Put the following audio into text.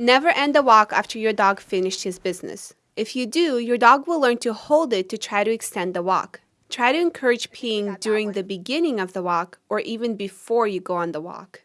Never end a walk after your dog finished his business. If you do, your dog will learn to hold it to try to extend the walk. Try to encourage peeing during the beginning of the walk or even before you go on the walk.